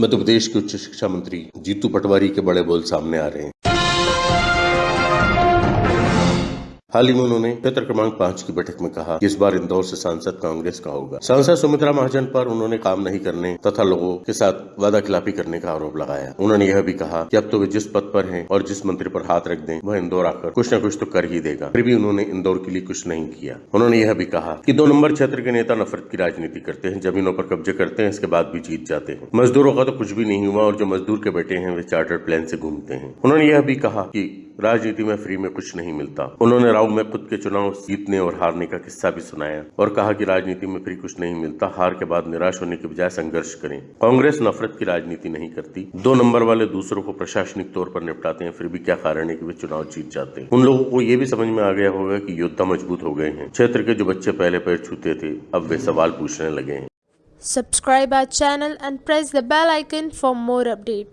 मध्य प्रदेश के उच्च शिक्षा मंत्री जीतू पटवारी के बड़े बोल सामने आ रहे हैं। हाल ही में उन्होंने क्षेत्र क्रमांक पाँच की बैठक में कहा इस बार इंदौर से सांसद कांग्रेस का होगा। सांसद सुमित्रा महाजन पर उन्होंने काम नहीं करने तथा लोगों के साथ वादा खिलाफी करने का आरोप लगाया। उन्होंने यह भी कहा कि अब तो वे जिस पद पर हैं और जिस मंत्री पर हाथ रख दें, वह इंदौर आकर कुछ न कुछ तो कर ही देगा। फिर भी उन्होंने इंदौर के लिए कुछ नहीं किया। उन्होंने यह भी कहा कि दो नंबर क्षेत्र के नेता नफरत की राजनीति करते हैं, जमीनों पर कब्जे करते हैं, इसके बाद भी जीत जाते हैं। मजदूरों का तो कुछ भी नहीं हुआ और जो मजदूर के बेटे हैं, वे चार्टर्ड प्लेन से घूमते हैं। उन्होंने यह भी कहा कि राजनीति में फ्री में कुछ नहीं मिलता। उन्होंने राव में खुद के चुनाव जीतने और हारने का किस्सा भी सुनाया और कहा कि राजनीति में फ्री कुछ नहीं मिलता, हार के बाद निराश होने के बजाय संघर्ष करें। कांग्रेस नफरत की राजनीति नहीं करती। दो नंबर वाले दूसरों को प्रशासनिक तौर पर निपटाते हैं, फिर भी क्या कारण है की वे चुनाव जीत जाते हैं? उन लोगों को ये भी समझ में आ गया होगा की योद्धा मज़बूत हो गए हैं। क्षेत्र के जो बच्चे पहले पैर छूते थे, अब वे सवाल पूछने लगे हैं। Subscribe our channel and press the bell icon for more updates.